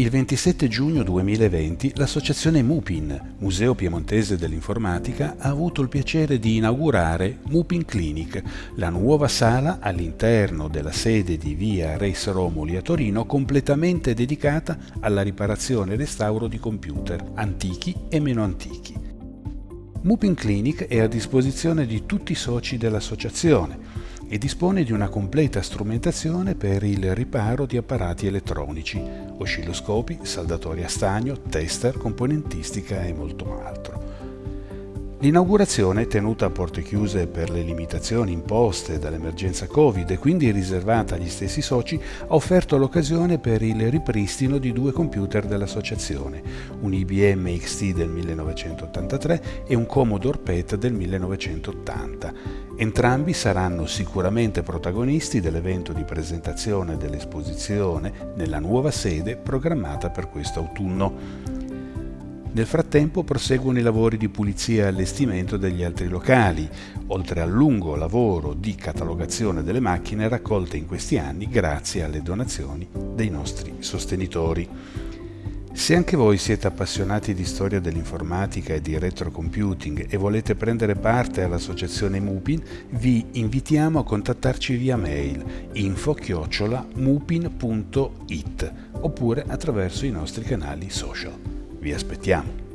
Il 27 giugno 2020 l'associazione MUPIN, Museo Piemontese dell'Informatica, ha avuto il piacere di inaugurare MUPIN Clinic, la nuova sala all'interno della sede di via Reis Romoli a Torino completamente dedicata alla riparazione e restauro di computer antichi e meno antichi. MUPIN Clinic è a disposizione di tutti i soci dell'associazione e dispone di una completa strumentazione per il riparo di apparati elettronici, oscilloscopi, saldatori a stagno, tester, componentistica e molto altro. L'inaugurazione, tenuta a porte chiuse per le limitazioni imposte dall'emergenza Covid e quindi riservata agli stessi soci, ha offerto l'occasione per il ripristino di due computer dell'associazione, un IBM XT del 1983 e un Commodore PET del 1980, Entrambi saranno sicuramente protagonisti dell'evento di presentazione dell'esposizione nella nuova sede programmata per questo autunno. Nel frattempo proseguono i lavori di pulizia e allestimento degli altri locali, oltre al lungo lavoro di catalogazione delle macchine raccolte in questi anni grazie alle donazioni dei nostri sostenitori. Se anche voi siete appassionati di storia dell'informatica e di retrocomputing e volete prendere parte all'associazione Mupin, vi invitiamo a contattarci via mail info-mupin.it oppure attraverso i nostri canali social. Vi aspettiamo!